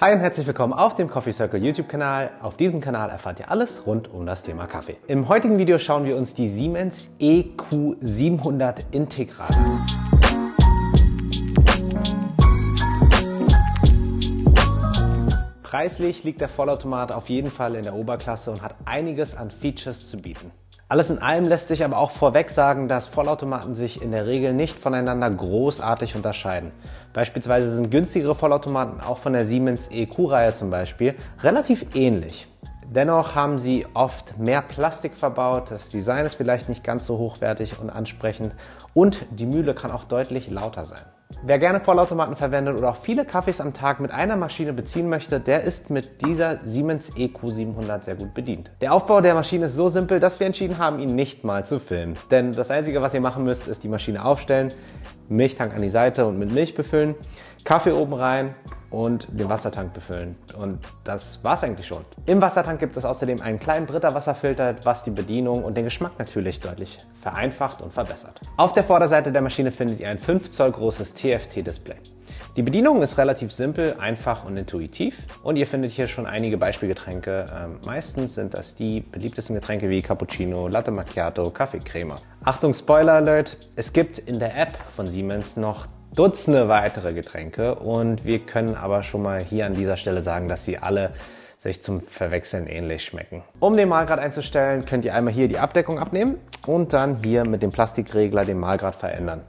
Hi und herzlich willkommen auf dem Coffee Circle YouTube-Kanal. Auf diesem Kanal erfahrt ihr alles rund um das Thema Kaffee. Im heutigen Video schauen wir uns die Siemens EQ700 Integral an. Preislich liegt der Vollautomat auf jeden Fall in der Oberklasse und hat einiges an Features zu bieten. Alles in allem lässt sich aber auch vorweg sagen, dass Vollautomaten sich in der Regel nicht voneinander großartig unterscheiden. Beispielsweise sind günstigere Vollautomaten auch von der Siemens EQ-Reihe zum Beispiel relativ ähnlich. Dennoch haben sie oft mehr Plastik verbaut, das Design ist vielleicht nicht ganz so hochwertig und ansprechend und die Mühle kann auch deutlich lauter sein. Wer gerne Vollautomaten verwendet oder auch viele Kaffees am Tag mit einer Maschine beziehen möchte, der ist mit dieser Siemens EQ700 sehr gut bedient. Der Aufbau der Maschine ist so simpel, dass wir entschieden haben, ihn nicht mal zu filmen. Denn das Einzige, was ihr machen müsst, ist die Maschine aufstellen, Milchtank an die Seite und mit Milch befüllen, Kaffee oben rein und den Wassertank befüllen. Und das war's eigentlich schon. Im Wassertank gibt es außerdem einen kleinen Britta Wasserfilter, was die Bedienung und den Geschmack natürlich deutlich vereinfacht und verbessert. Auf der Vorderseite der Maschine findet ihr ein 5 Zoll großes TFT-Display. Die Bedienung ist relativ simpel, einfach und intuitiv und ihr findet hier schon einige Beispielgetränke. Ähm, meistens sind das die beliebtesten Getränke wie Cappuccino, Latte Macchiato, Kaffee Crema. Achtung Spoiler Alert, es gibt in der App von Siemens noch Dutzende weitere Getränke und wir können aber schon mal hier an dieser Stelle sagen, dass sie alle sich zum Verwechseln ähnlich schmecken. Um den Mahlgrad einzustellen, könnt ihr einmal hier die Abdeckung abnehmen und dann hier mit dem Plastikregler den Mahlgrad verändern.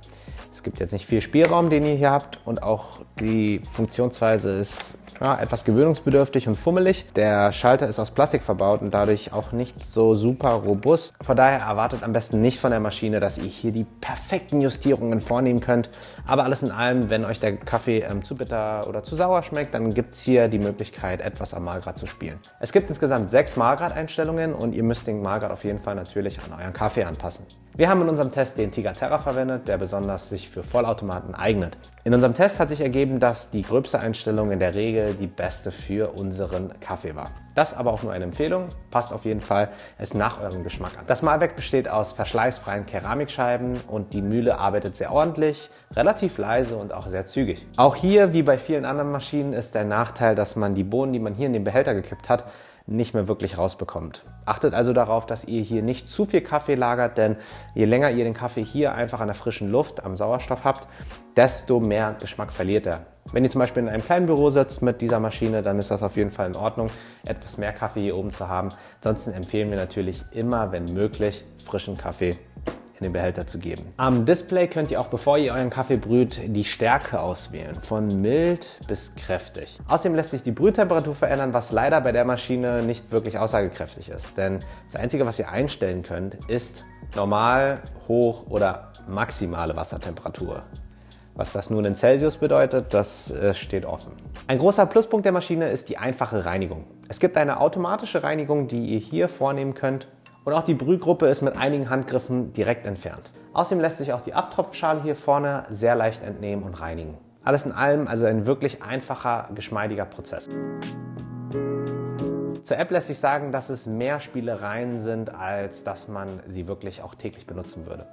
Es gibt jetzt nicht viel Spielraum, den ihr hier habt und auch die Funktionsweise ist ja, etwas gewöhnungsbedürftig und fummelig. Der Schalter ist aus Plastik verbaut und dadurch auch nicht so super robust. Von daher erwartet am besten nicht von der Maschine, dass ihr hier die perfekten Justierungen vornehmen könnt. Aber alles in allem, wenn euch der Kaffee ähm, zu bitter oder zu sauer schmeckt, dann gibt es hier die Möglichkeit, etwas am Mahlgrad zu spielen. Es gibt insgesamt sechs Mahlgrad-Einstellungen und ihr müsst den Mahlgrad auf jeden Fall natürlich an euren Kaffee anpassen. Wir haben in unserem Test den Tiger Terra verwendet, der besonders sich für Vollautomaten eignet. In unserem Test hat sich ergeben, dass die gröbste Einstellung in der Regel die beste für unseren Kaffee war. Das aber auch nur eine Empfehlung, passt auf jeden Fall es nach eurem Geschmack an. Das Malwerk besteht aus verschleißfreien Keramikscheiben und die Mühle arbeitet sehr ordentlich, relativ leise und auch sehr zügig. Auch hier, wie bei vielen anderen Maschinen, ist der Nachteil, dass man die Bohnen, die man hier in den Behälter gekippt hat, nicht mehr wirklich rausbekommt. Achtet also darauf, dass ihr hier nicht zu viel Kaffee lagert, denn je länger ihr den Kaffee hier einfach an der frischen Luft, am Sauerstoff habt, desto mehr Geschmack verliert er. Wenn ihr zum Beispiel in einem kleinen Büro sitzt mit dieser Maschine, dann ist das auf jeden Fall in Ordnung, etwas mehr Kaffee hier oben zu haben. Ansonsten empfehlen wir natürlich immer, wenn möglich, frischen Kaffee in den Behälter zu geben. Am Display könnt ihr auch, bevor ihr euren Kaffee brüht, die Stärke auswählen, von mild bis kräftig. Außerdem lässt sich die Brühtemperatur verändern, was leider bei der Maschine nicht wirklich aussagekräftig ist. Denn das Einzige, was ihr einstellen könnt, ist normal, hoch oder maximale Wassertemperatur. Was das nun in Celsius bedeutet, das äh, steht offen. Ein großer Pluspunkt der Maschine ist die einfache Reinigung. Es gibt eine automatische Reinigung, die ihr hier vornehmen könnt und auch die Brühgruppe ist mit einigen Handgriffen direkt entfernt. Außerdem lässt sich auch die Abtropfschale hier vorne sehr leicht entnehmen und reinigen. Alles in allem also ein wirklich einfacher, geschmeidiger Prozess. Zur App lässt sich sagen, dass es mehr Spielereien sind, als dass man sie wirklich auch täglich benutzen würde.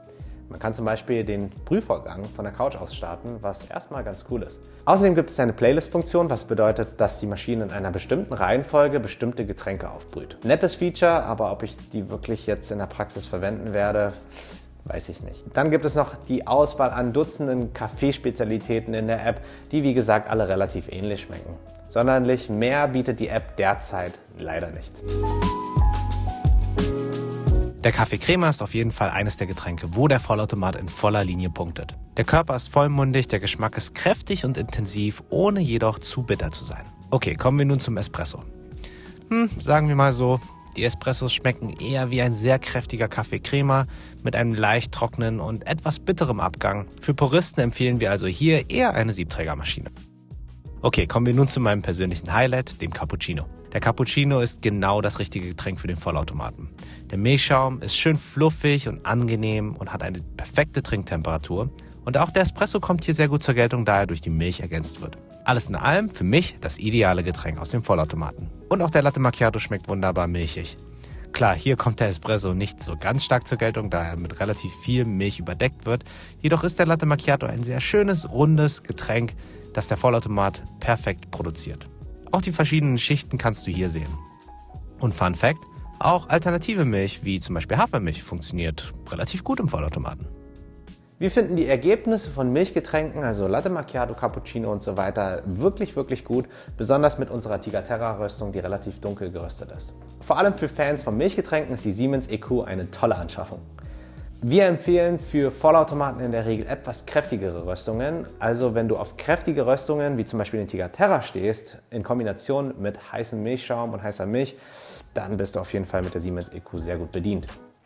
Man kann zum Beispiel den Prüfvorgang von der Couch aus starten, was erstmal ganz cool ist. Außerdem gibt es eine Playlist-Funktion, was bedeutet, dass die Maschine in einer bestimmten Reihenfolge bestimmte Getränke aufbrüht. Nettes Feature, aber ob ich die wirklich jetzt in der Praxis verwenden werde, weiß ich nicht. Dann gibt es noch die Auswahl an Dutzenden Kaffeespezialitäten in der App, die wie gesagt alle relativ ähnlich schmecken. Sonderlich mehr bietet die App derzeit leider nicht. Der Kaffee Crema ist auf jeden Fall eines der Getränke, wo der Vollautomat in voller Linie punktet. Der Körper ist vollmundig, der Geschmack ist kräftig und intensiv, ohne jedoch zu bitter zu sein. Okay, kommen wir nun zum Espresso. Hm, sagen wir mal so, die Espressos schmecken eher wie ein sehr kräftiger Kaffee Crema mit einem leicht trockenen und etwas bitterem Abgang. Für Puristen empfehlen wir also hier eher eine Siebträgermaschine. Okay, kommen wir nun zu meinem persönlichen Highlight, dem Cappuccino. Der Cappuccino ist genau das richtige Getränk für den Vollautomaten. Der Milchschaum ist schön fluffig und angenehm und hat eine perfekte Trinktemperatur. Und auch der Espresso kommt hier sehr gut zur Geltung, da er durch die Milch ergänzt wird. Alles in allem für mich das ideale Getränk aus dem Vollautomaten. Und auch der Latte Macchiato schmeckt wunderbar milchig. Klar, hier kommt der Espresso nicht so ganz stark zur Geltung, da er mit relativ viel Milch überdeckt wird. Jedoch ist der Latte Macchiato ein sehr schönes, rundes Getränk, das der Vollautomat perfekt produziert. Auch die verschiedenen Schichten kannst du hier sehen. Und Fun Fact, auch alternative Milch, wie zum Beispiel Hafermilch, funktioniert relativ gut im Vollautomaten. Wir finden die Ergebnisse von Milchgetränken, also Latte Macchiato, Cappuccino und so weiter, wirklich, wirklich gut. Besonders mit unserer Tigaterra Röstung, die relativ dunkel geröstet ist. Vor allem für Fans von Milchgetränken ist die Siemens EQ eine tolle Anschaffung. Wir empfehlen für Vollautomaten in der Regel etwas kräftigere Röstungen. Also wenn du auf kräftige Röstungen, wie zum Beispiel den Tigaterra stehst, in Kombination mit heißem Milchschaum und heißer Milch, dann bist du auf jeden Fall mit der Siemens EQ sehr gut bedient.